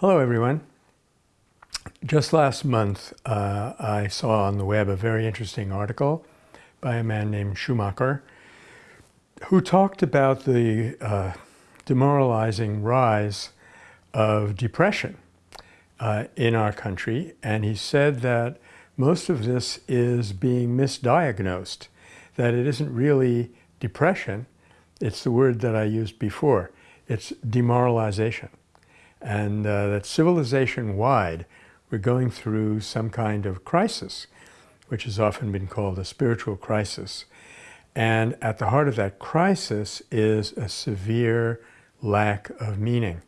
Hello, everyone. Just last month, uh, I saw on the web a very interesting article by a man named Schumacher who talked about the uh, demoralizing rise of depression uh, in our country. And he said that most of this is being misdiagnosed, that it isn't really depression, it's the word that I used before, it's demoralization. And uh, that civilization-wide, we're going through some kind of crisis, which has often been called a spiritual crisis. And at the heart of that crisis is a severe lack of meaning,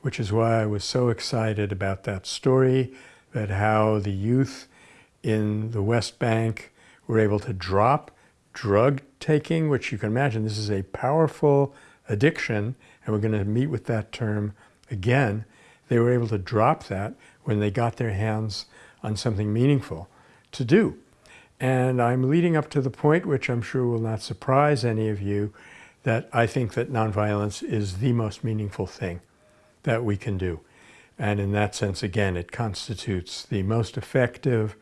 which is why I was so excited about that story, that how the youth in the West Bank were able to drop drug taking, which you can imagine this is a powerful addiction, and we're going to meet with that term again. They were able to drop that when they got their hands on something meaningful to do. And I'm leading up to the point, which I'm sure will not surprise any of you, that I think that nonviolence is the most meaningful thing that we can do. And in that sense, again, it constitutes the most effective,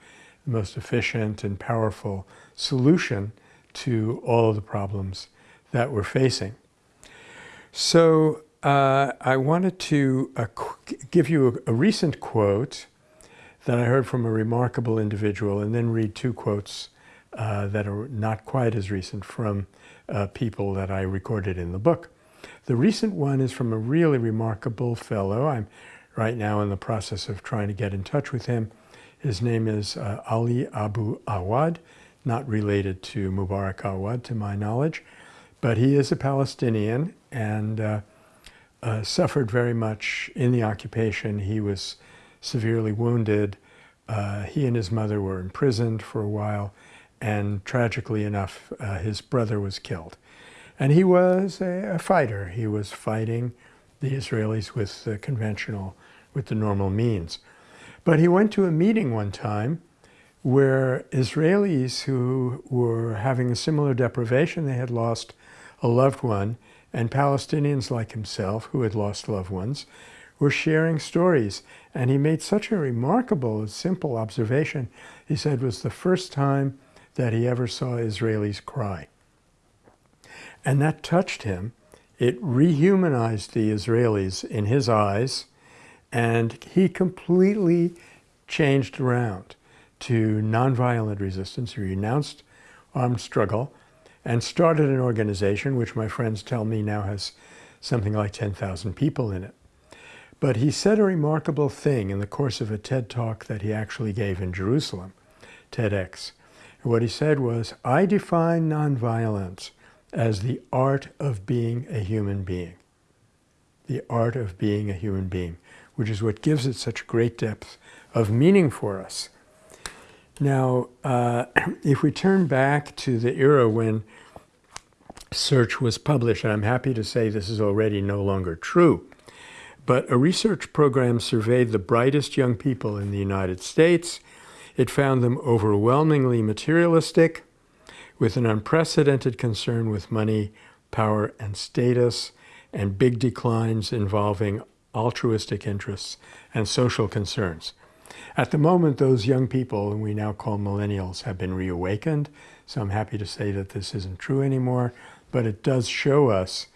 the most efficient and powerful solution to all of the problems that we're facing. So uh, I wanted to uh, give you a, a recent quote that I heard from a remarkable individual and then read two quotes uh, that are not quite as recent from uh, people that I recorded in the book. The recent one is from a really remarkable fellow. I'm right now in the process of trying to get in touch with him. His name is uh, Ali Abu Awad, not related to Mubarak Awad to my knowledge, but he is a Palestinian and uh, suffered very much in the occupation. He was severely wounded. Uh, he and his mother were imprisoned for a while, and tragically enough, uh, his brother was killed. And he was a, a, fighter. He was fighting the Israelis with the conventional, with the normal means. But he went to a meeting one time where Israelis who were having a similar deprivation, they had lost a loved one, and Palestinians like himself, who had lost loved ones, were sharing stories. And he made such a remarkable, simple observation. He said it was the first time that he ever saw Israelis cry. And that touched him. It rehumanized the Israelis in his eyes, and he completely changed around to nonviolent resistance. He renounced armed struggle and started an organization, which my friends tell me now has something like 10,000 people in it. But he said a remarkable thing in the course of a TED talk that he actually gave in Jerusalem, TEDx. What he said was, I define nonviolence as the art of being a human being. The art of being a human being, which is what gives it such great depth of meaning for us. Now, uh, if we turn back to the era when Search was published, and I'm happy to say this is already no longer true, but a research program surveyed the brightest young people in the United States. It found them overwhelmingly materialistic, with an unprecedented concern with money, power, and status, and big declines involving altruistic interests and social concerns. At the moment, those young people, whom we now call millennials, have been reawakened. So I'm happy to say that this isn't true anymore, but it does show us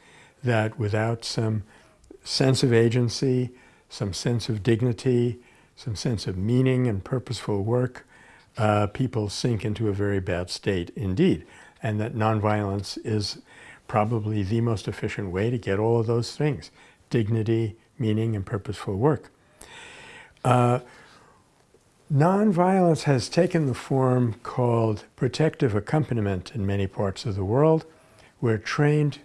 that without some sense of agency, some sense of dignity, some sense of meaning and purposeful work, uh, people sink into a very bad state indeed. And that nonviolence is probably the most efficient way to get all of those things, dignity, meaning, and purposeful work. Uh, nonviolence has taken the form called protective accompaniment in many parts of the world, where trained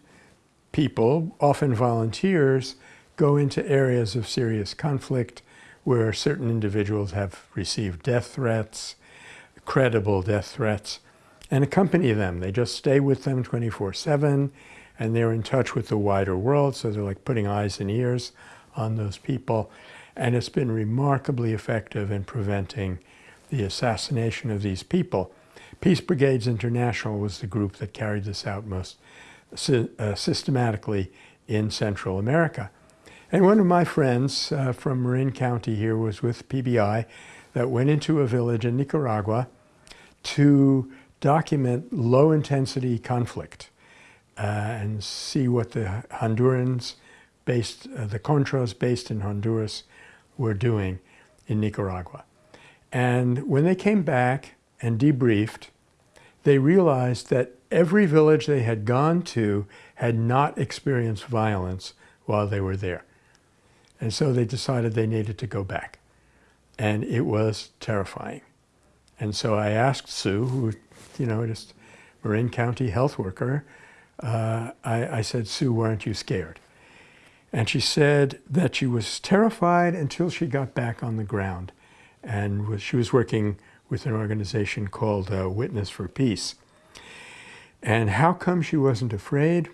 people, often volunteers, go into areas of serious conflict where certain individuals have received death threats, credible death threats, and accompany them. They just stay with them 24-7, and they're in touch with the wider world, so they're like putting eyes and ears on those people. And it's been remarkably effective in preventing the assassination of these people. Peace Brigades International was the group that carried this out most uh, systematically in Central America. And one of my friends uh, from Marin County here was with PBI that went into a village in Nicaragua to document low intensity conflict uh, and see what the Hondurans based, uh, the Contras based in Honduras were doing in Nicaragua. And when they came back and debriefed, they realized that every village they had gone to had not experienced violence while they were there. And so they decided they needed to go back. And it was terrifying. And so I asked Sue, who, you know, just Marin County health worker, uh, I, I said, Sue, weren't you scared? And she said that she was terrified until she got back on the ground. And was, she was working with an organization called uh, Witness for Peace. And how come she wasn't afraid?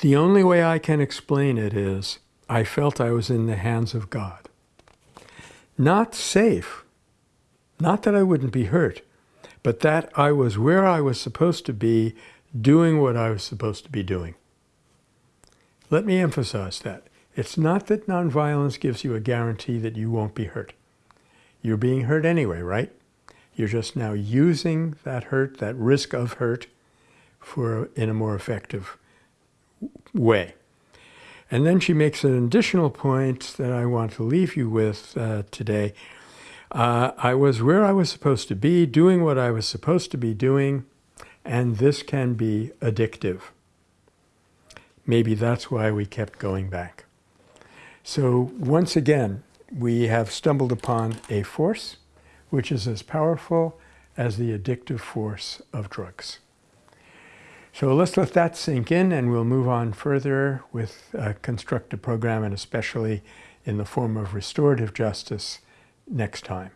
The only way I can explain it is I felt I was in the hands of God. Not safe, not that I wouldn't be hurt, but that I was where I was supposed to be, doing what I was supposed to be doing. Let me emphasize that. It's not that nonviolence gives you a guarantee that you won't be hurt. You're being hurt anyway, right? You're just now using that hurt, that risk of hurt, for in a more effective way. And then she makes an additional point that I want to leave you with uh, today. Uh, I was where I was supposed to be, doing what I was supposed to be doing, and this can be addictive. Maybe that's why we kept going back. So once again, we have stumbled upon a force which is as powerful as the addictive force of drugs. So let's let that sink in and we'll move on further with a constructive program and especially in the form of restorative justice next time.